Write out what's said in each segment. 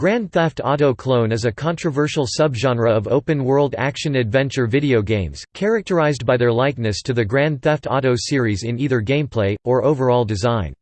Grand Theft Auto Clone is a controversial subgenre of open-world action-adventure video games, characterized by their likeness to the Grand Theft Auto series in either gameplay, or overall design.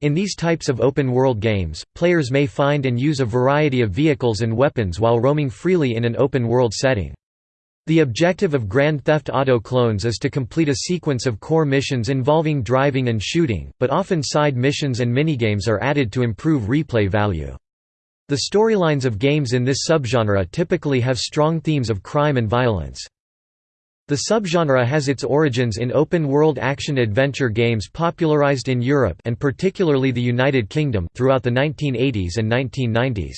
In these types of open-world games, players may find and use a variety of vehicles and weapons while roaming freely in an open-world setting. The objective of Grand Theft Auto clones is to complete a sequence of core missions involving driving and shooting, but often side missions and minigames are added to improve replay value. The storylines of games in this subgenre typically have strong themes of crime and violence. The subgenre has its origins in open-world action-adventure games popularized in Europe and particularly the United Kingdom throughout the 1980s and 1990s.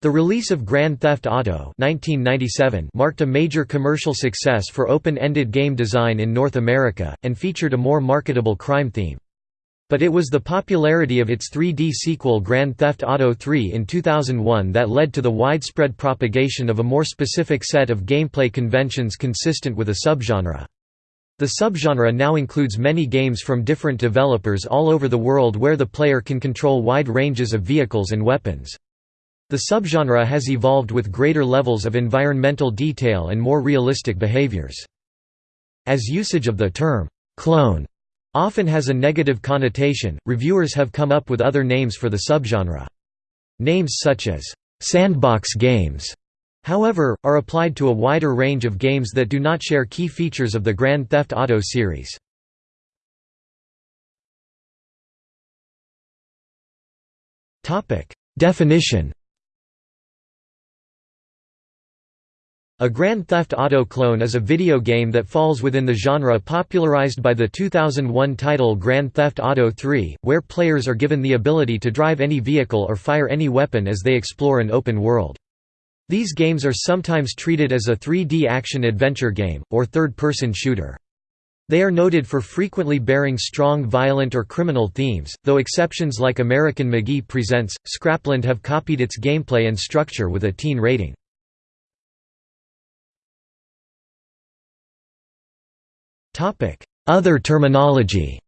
The release of Grand Theft Auto 1997 marked a major commercial success for open-ended game design in North America, and featured a more marketable crime theme. But it was the popularity of its 3D sequel Grand Theft Auto 3 in 2001 that led to the widespread propagation of a more specific set of gameplay conventions consistent with a subgenre. The subgenre now includes many games from different developers all over the world where the player can control wide ranges of vehicles and weapons. The subgenre has evolved with greater levels of environmental detail and more realistic behaviors. As usage of the term, clone often has a negative connotation, reviewers have come up with other names for the subgenre. Names such as «sandbox games» however, are applied to a wider range of games that do not share key features of the Grand Theft Auto series. Definition A Grand Theft Auto clone is a video game that falls within the genre popularized by the 2001 title Grand Theft Auto 3, where players are given the ability to drive any vehicle or fire any weapon as they explore an open world. These games are sometimes treated as a 3D action-adventure game, or third-person shooter. They are noted for frequently bearing strong violent or criminal themes, though exceptions like American McGee Presents, Scrapland have copied its gameplay and structure with a teen rating. Other terminology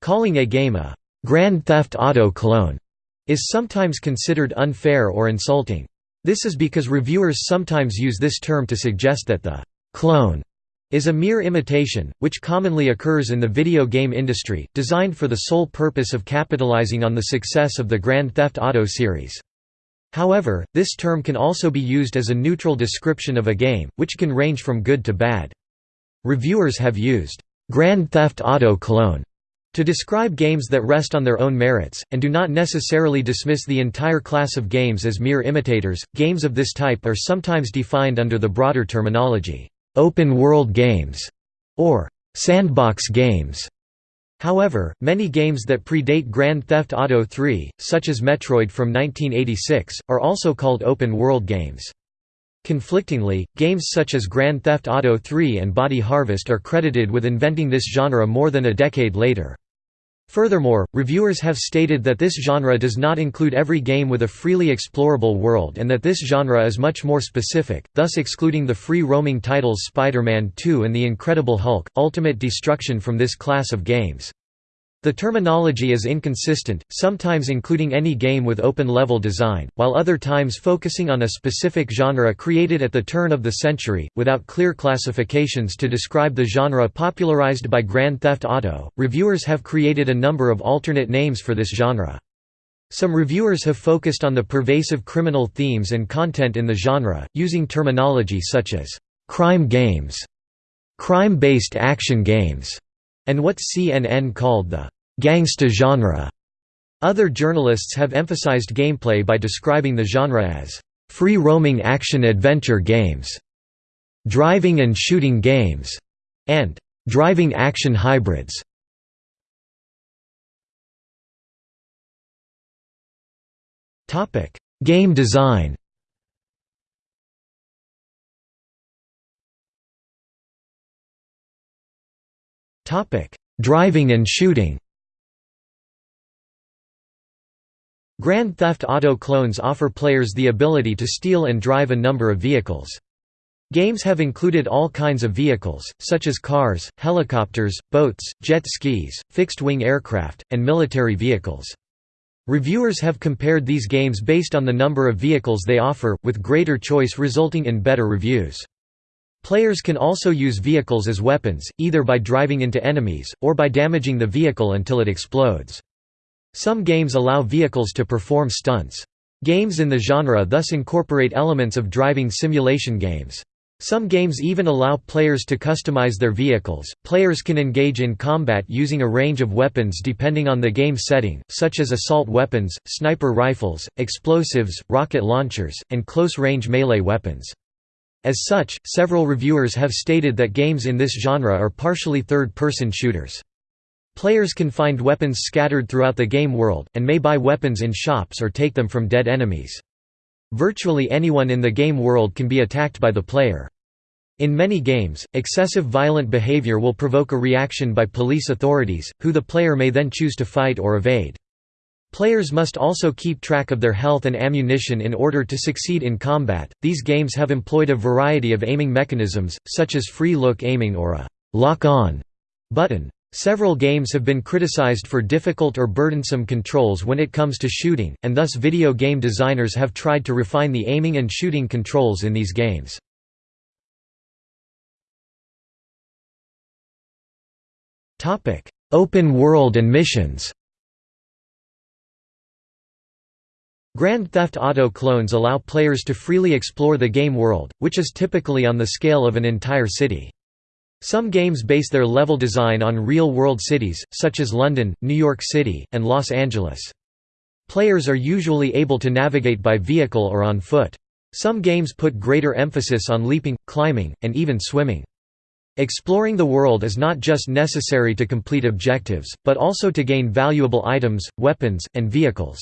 Calling a game a «Grand Theft Auto clone» is sometimes considered unfair or insulting. This is because reviewers sometimes use this term to suggest that the «clone» is a mere imitation, which commonly occurs in the video game industry, designed for the sole purpose of capitalizing on the success of the Grand Theft Auto series. However, this term can also be used as a neutral description of a game, which can range from good to bad. Reviewers have used «Grand Theft Auto clone» to describe games that rest on their own merits, and do not necessarily dismiss the entire class of games as mere imitators. Games of this type are sometimes defined under the broader terminology, open world games, or sandbox games. However, many games that predate Grand Theft Auto 3, such as Metroid from 1986, are also called open-world games. Conflictingly, games such as Grand Theft Auto 3 and Body Harvest are credited with inventing this genre more than a decade later. Furthermore, reviewers have stated that this genre does not include every game with a freely explorable world and that this genre is much more specific, thus excluding the free-roaming titles Spider-Man 2 and The Incredible Hulk, Ultimate Destruction from this class of games. The terminology is inconsistent, sometimes including any game with open-level design, while other times focusing on a specific genre created at the turn of the century, without clear classifications to describe the genre popularized by Grand Theft Auto. Reviewers have created a number of alternate names for this genre. Some reviewers have focused on the pervasive criminal themes and content in the genre, using terminology such as crime games, crime-based action games, and what CNN called the gangsta genre. Other journalists have emphasized gameplay by describing the genre as free-roaming action-adventure games, driving and shooting games, and driving action hybrids. Topic: Game design. Topic: Driving and shooting. Grand Theft Auto clones offer players the ability to steal and drive a number of vehicles. Games have included all kinds of vehicles, such as cars, helicopters, boats, jet skis, fixed-wing aircraft, and military vehicles. Reviewers have compared these games based on the number of vehicles they offer, with greater choice resulting in better reviews. Players can also use vehicles as weapons, either by driving into enemies, or by damaging the vehicle until it explodes. Some games allow vehicles to perform stunts. Games in the genre thus incorporate elements of driving simulation games. Some games even allow players to customize their vehicles. Players can engage in combat using a range of weapons depending on the game setting, such as assault weapons, sniper rifles, explosives, rocket launchers, and close-range melee weapons. As such, several reviewers have stated that games in this genre are partially third-person shooters. Players can find weapons scattered throughout the game world, and may buy weapons in shops or take them from dead enemies. Virtually anyone in the game world can be attacked by the player. In many games, excessive violent behavior will provoke a reaction by police authorities, who the player may then choose to fight or evade. Players must also keep track of their health and ammunition in order to succeed in combat. These games have employed a variety of aiming mechanisms, such as free look aiming or a lock on button. Several games have been criticized for difficult or burdensome controls when it comes to shooting, and thus video game designers have tried to refine the aiming and shooting controls in these games. Open world and missions Grand Theft Auto clones allow players to freely explore the game world, which is typically on the scale of an entire city. Some games base their level design on real-world cities, such as London, New York City, and Los Angeles. Players are usually able to navigate by vehicle or on foot. Some games put greater emphasis on leaping, climbing, and even swimming. Exploring the world is not just necessary to complete objectives, but also to gain valuable items, weapons, and vehicles.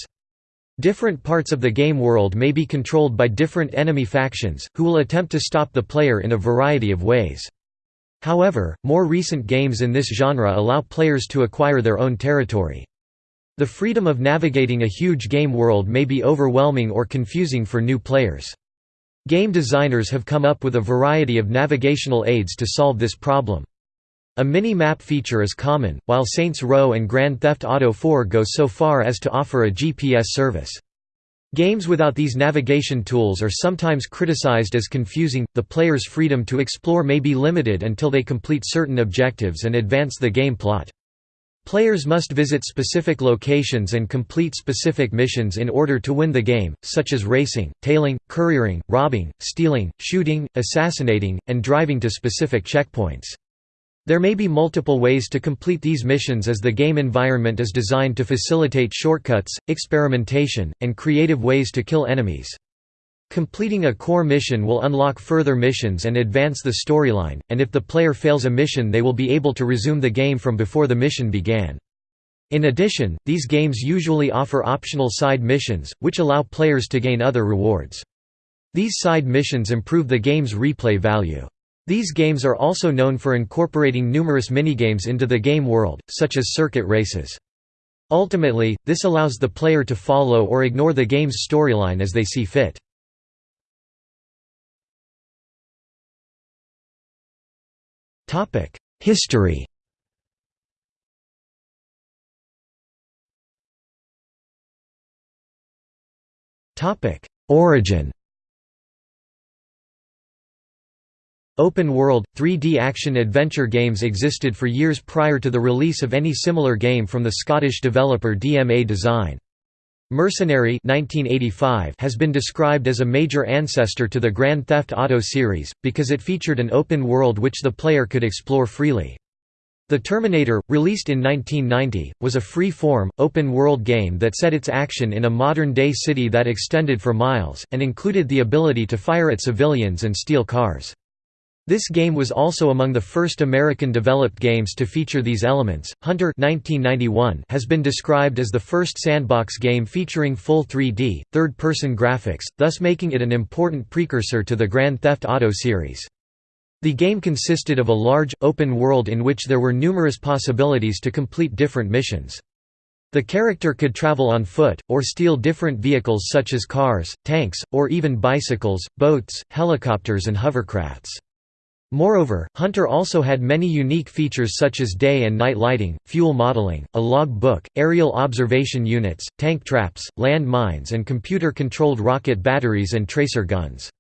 Different parts of the game world may be controlled by different enemy factions, who will attempt to stop the player in a variety of ways. However, more recent games in this genre allow players to acquire their own territory. The freedom of navigating a huge game world may be overwhelming or confusing for new players. Game designers have come up with a variety of navigational aids to solve this problem. A mini-map feature is common, while Saints Row and Grand Theft Auto 4 go so far as to offer a GPS service. Games without these navigation tools are sometimes criticized as confusing. The player's freedom to explore may be limited until they complete certain objectives and advance the game plot. Players must visit specific locations and complete specific missions in order to win the game, such as racing, tailing, couriering, robbing, stealing, shooting, assassinating, and driving to specific checkpoints. There may be multiple ways to complete these missions as the game environment is designed to facilitate shortcuts, experimentation, and creative ways to kill enemies. Completing a core mission will unlock further missions and advance the storyline, and if the player fails a mission they will be able to resume the game from before the mission began. In addition, these games usually offer optional side missions, which allow players to gain other rewards. These side missions improve the game's replay value. These games are also known for incorporating numerous minigames into the game world, such as circuit races. Ultimately, this allows the player to follow or ignore the game's storyline as they see fit. History Origin Open-world, 3D action-adventure games existed for years prior to the release of any similar game from the Scottish developer DMA Design. Mercenary 1985 has been described as a major ancestor to the Grand Theft Auto series, because it featured an open world which the player could explore freely. The Terminator, released in 1990, was a free-form, open-world game that set its action in a modern-day city that extended for miles, and included the ability to fire at civilians and steal cars. This game was also among the first American-developed games to feature these elements. Hunter 1991 has been described as the first sandbox game featuring full 3D, third-person graphics, thus making it an important precursor to the Grand Theft Auto series. The game consisted of a large, open world in which there were numerous possibilities to complete different missions. The character could travel on foot, or steal different vehicles such as cars, tanks, or even bicycles, boats, helicopters and hovercrafts. Moreover, Hunter also had many unique features such as day and night lighting, fuel modeling, a log book, aerial observation units, tank traps, land mines and computer-controlled rocket batteries and tracer guns.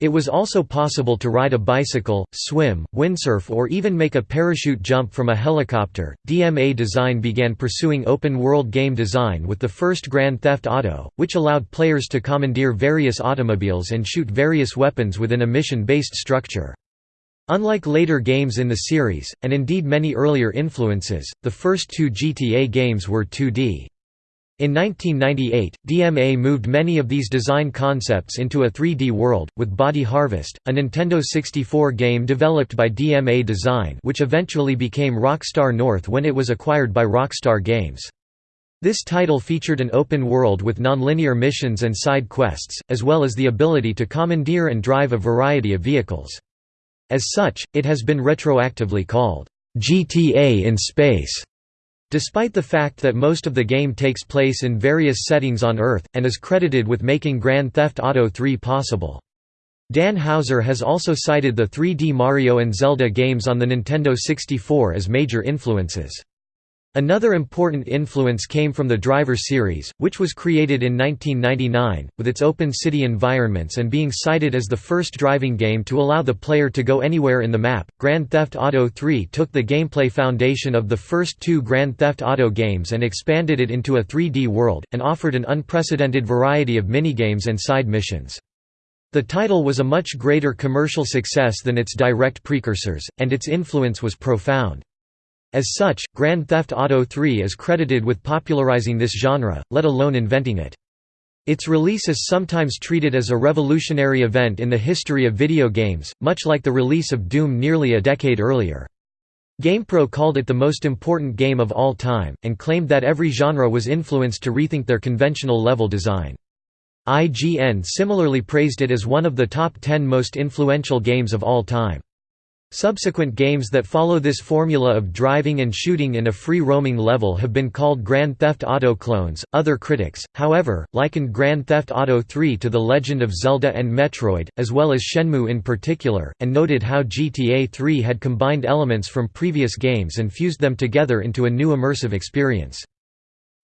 It was also possible to ride a bicycle, swim, windsurf, or even make a parachute jump from a helicopter. DMA Design began pursuing open world game design with the first Grand Theft Auto, which allowed players to commandeer various automobiles and shoot various weapons within a mission based structure. Unlike later games in the series, and indeed many earlier influences, the first two GTA games were 2D. In 1998, DMA moved many of these design concepts into a 3D world, with Body Harvest, a Nintendo 64 game developed by DMA Design which eventually became Rockstar North when it was acquired by Rockstar Games. This title featured an open world with nonlinear missions and side quests, as well as the ability to commandeer and drive a variety of vehicles. As such, it has been retroactively called, "'GTA in Space' Despite the fact that most of the game takes place in various settings on Earth, and is credited with making Grand Theft Auto 3 possible. Dan Houser has also cited the 3D Mario and Zelda games on the Nintendo 64 as major influences. Another important influence came from the Driver series, which was created in 1999, with its open city environments and being cited as the first driving game to allow the player to go anywhere in the map. Grand Theft Auto 3 took the gameplay foundation of the first two Grand Theft Auto games and expanded it into a 3D world, and offered an unprecedented variety of minigames and side missions. The title was a much greater commercial success than its direct precursors, and its influence was profound. As such, Grand Theft Auto III is credited with popularizing this genre, let alone inventing it. Its release is sometimes treated as a revolutionary event in the history of video games, much like the release of Doom nearly a decade earlier. GamePro called it the most important game of all time, and claimed that every genre was influenced to rethink their conventional level design. IGN similarly praised it as one of the top 10 most influential games of all time. Subsequent games that follow this formula of driving and shooting in a free-roaming level have been called Grand Theft Auto clones. Other critics, however, likened Grand Theft Auto 3 to The Legend of Zelda and Metroid, as well as Shenmue in particular, and noted how GTA 3 had combined elements from previous games and fused them together into a new immersive experience.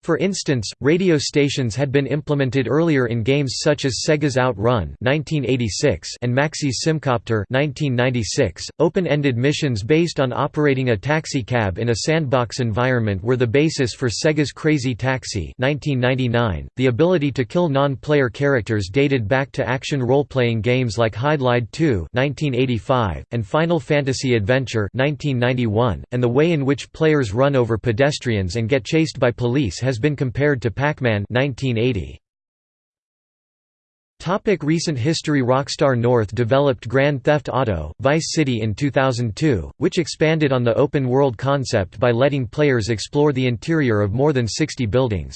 For instance, radio stations had been implemented earlier in games such as Sega's Outrun (1986) and Maxis Simcopter (1996). Open-ended missions based on operating a taxi cab in a sandbox environment were the basis for Sega's Crazy Taxi (1999). The ability to kill non-player characters dated back to action role-playing games like Hydlide 2 (1985) and Final Fantasy Adventure (1991), and the way in which players run over pedestrians and get chased by police has been compared to Pac-Man 1980. Topic recent history Rockstar North developed Grand Theft Auto, Vice City in 2002, which expanded on the open-world concept by letting players explore the interior of more than 60 buildings.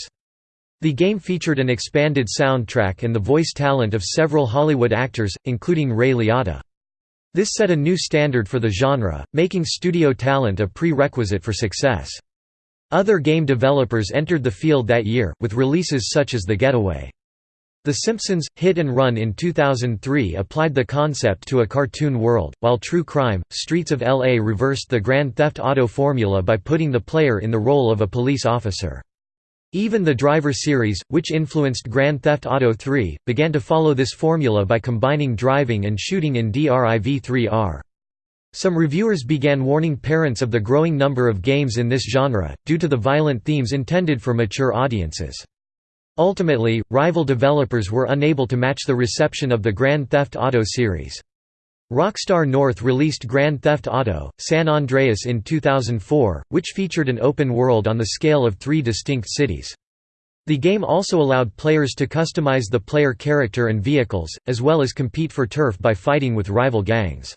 The game featured an expanded soundtrack and the voice talent of several Hollywood actors, including Ray Liotta. This set a new standard for the genre, making studio talent a prerequisite for success. Other game developers entered the field that year, with releases such as The Getaway. The Simpsons, Hit and Run in 2003 applied the concept to a cartoon world, while True Crime, Streets of L.A. reversed the Grand Theft Auto formula by putting the player in the role of a police officer. Even the Driver series, which influenced Grand Theft Auto 3, began to follow this formula by combining driving and shooting in DRIV3R. Some reviewers began warning parents of the growing number of games in this genre, due to the violent themes intended for mature audiences. Ultimately, rival developers were unable to match the reception of the Grand Theft Auto series. Rockstar North released Grand Theft Auto, San Andreas in 2004, which featured an open world on the scale of three distinct cities. The game also allowed players to customize the player character and vehicles, as well as compete for turf by fighting with rival gangs.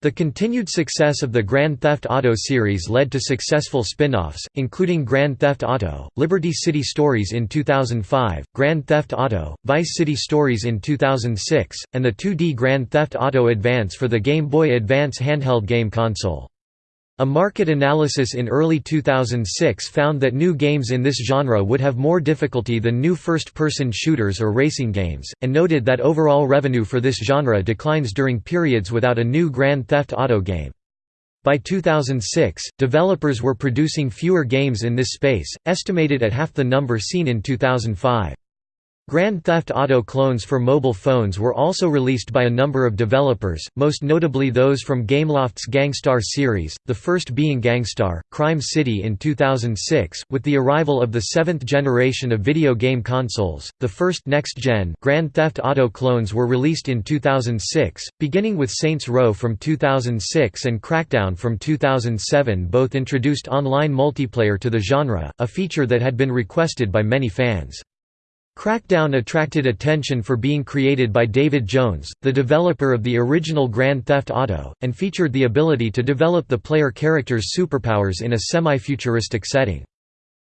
The continued success of the Grand Theft Auto series led to successful spin-offs, including Grand Theft Auto, Liberty City Stories in 2005, Grand Theft Auto, Vice City Stories in 2006, and the 2D Grand Theft Auto Advance for the Game Boy Advance handheld game console. A market analysis in early 2006 found that new games in this genre would have more difficulty than new first-person shooters or racing games, and noted that overall revenue for this genre declines during periods without a new Grand Theft Auto game. By 2006, developers were producing fewer games in this space, estimated at half the number seen in 2005. Grand Theft Auto clones for mobile phones were also released by a number of developers, most notably those from Gameloft's Gangstar series, the first being Gangstar, Crime City in 2006. With the arrival of the seventh generation of video game consoles, the first next-gen Grand Theft Auto clones were released in 2006, beginning with Saints Row from 2006 and Crackdown from 2007 both introduced online multiplayer to the genre, a feature that had been requested by many fans. Crackdown attracted attention for being created by David Jones, the developer of the original Grand Theft Auto, and featured the ability to develop the player character's superpowers in a semi-futuristic setting.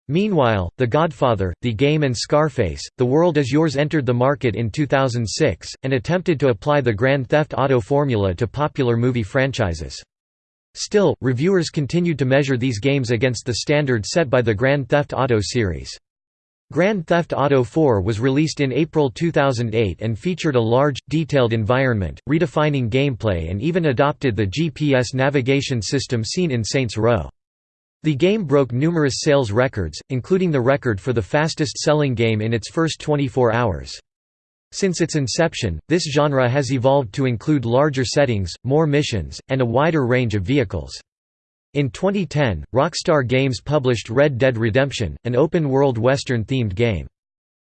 Meanwhile, The Godfather, The Game and Scarface, The World Is Yours entered the market in 2006, and attempted to apply the Grand Theft Auto formula to popular movie franchises. Still, reviewers continued to measure these games against the standard set by the Grand Theft Auto series. Grand Theft Auto 4 was released in April 2008 and featured a large, detailed environment, redefining gameplay and even adopted the GPS navigation system seen in Saints Row. The game broke numerous sales records, including the record for the fastest-selling game in its first 24 hours. Since its inception, this genre has evolved to include larger settings, more missions, and a wider range of vehicles. In 2010, Rockstar Games published Red Dead Redemption, an open-world Western-themed game.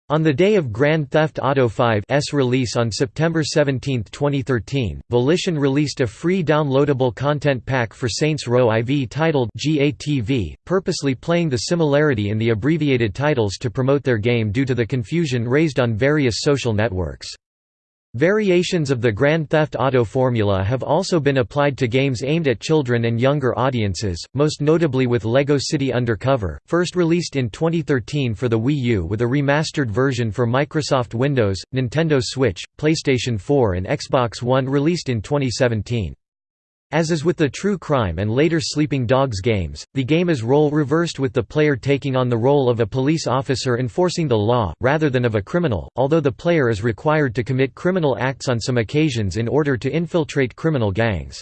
On the day of Grand Theft Auto V's release on September 17, 2013, Volition released a free downloadable content pack for Saints Row IV titled GATV, purposely playing the similarity in the abbreviated titles to promote their game due to the confusion raised on various social networks. Variations of the Grand Theft Auto formula have also been applied to games aimed at children and younger audiences, most notably with LEGO City Undercover, first released in 2013 for the Wii U with a remastered version for Microsoft Windows, Nintendo Switch, PlayStation 4 and Xbox One released in 2017. As is with the True Crime and later Sleeping Dogs games, the game is role reversed with the player taking on the role of a police officer enforcing the law, rather than of a criminal, although the player is required to commit criminal acts on some occasions in order to infiltrate criminal gangs.